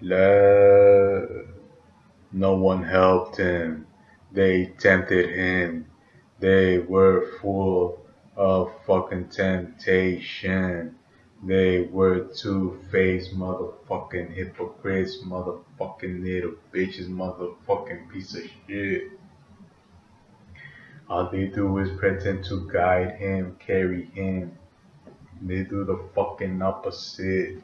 Love. No one helped him. They tempted him. They were full of fucking temptation. They were two-faced motherfucking hypocrites, motherfucking little bitches, motherfucking piece of shit. All they do is pretend to guide him, carry him. They do the fucking opposite.